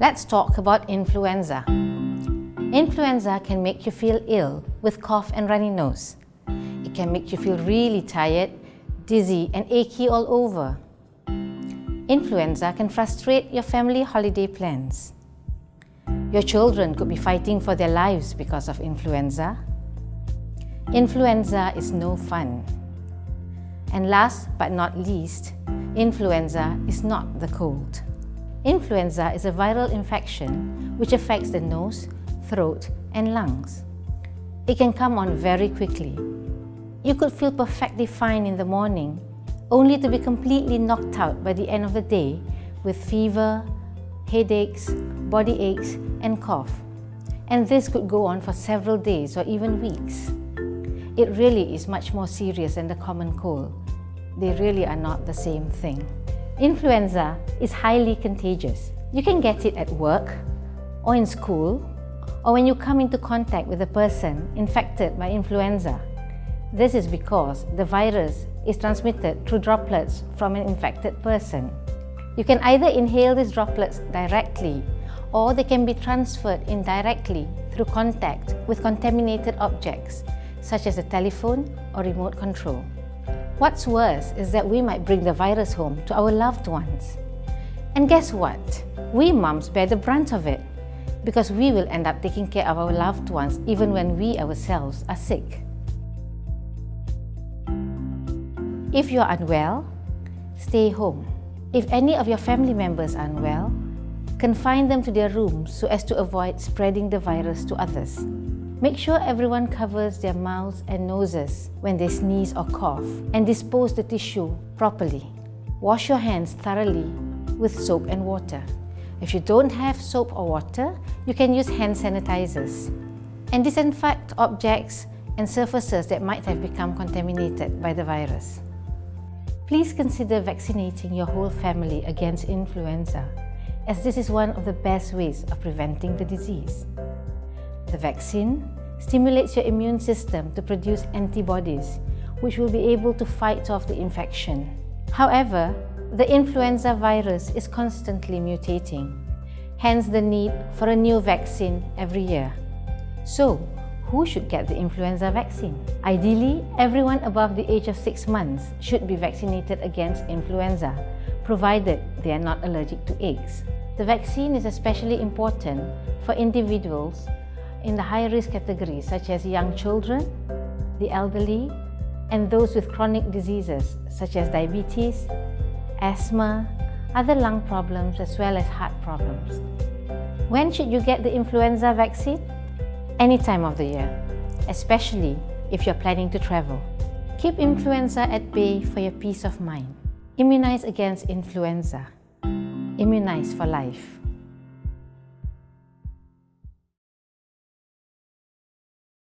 Let's talk about influenza. Influenza can make you feel ill with cough and runny nose. It can make you feel really tired, dizzy and achy all over. Influenza can frustrate your family holiday plans. Your children could be fighting for their lives because of influenza. Influenza is no fun. And last but not least, influenza is not the cold. Influenza is a viral infection which affects the nose, throat and lungs. It can come on very quickly. You could feel perfectly fine in the morning, only to be completely knocked out by the end of the day with fever, headaches, body aches and cough. And this could go on for several days or even weeks. It really is much more serious than the common cold. They really are not the same thing. Influenza is highly contagious. You can get it at work, or in school, or when you come into contact with a person infected by influenza. This is because the virus is transmitted through droplets from an infected person. You can either inhale these droplets directly or they can be transferred indirectly through contact with contaminated objects such as a telephone or remote control. What's worse is that we might bring the virus home to our loved ones. And guess what? We mums bear the brunt of it because we will end up taking care of our loved ones even when we ourselves are sick. If you're unwell, stay home. If any of your family members are unwell, confine them to their rooms so as to avoid spreading the virus to others. Make sure everyone covers their mouths and noses when they sneeze or cough and dispose the tissue properly. Wash your hands thoroughly with soap and water. If you don't have soap or water, you can use hand sanitizers. And disinfect objects and surfaces that might have become contaminated by the virus. Please consider vaccinating your whole family against influenza, as this is one of the best ways of preventing the disease. The vaccine stimulates your immune system to produce antibodies, which will be able to fight off the infection. However, the influenza virus is constantly mutating, hence the need for a new vaccine every year. So, who should get the influenza vaccine? Ideally, everyone above the age of 6 months should be vaccinated against influenza, provided they are not allergic to eggs. The vaccine is especially important for individuals in the high-risk categories such as young children, the elderly, and those with chronic diseases such as diabetes, asthma, other lung problems as well as heart problems. When should you get the influenza vaccine? Any time of the year, especially if you're planning to travel. Keep influenza at bay for your peace of mind. Immunize against influenza. Immunize for life.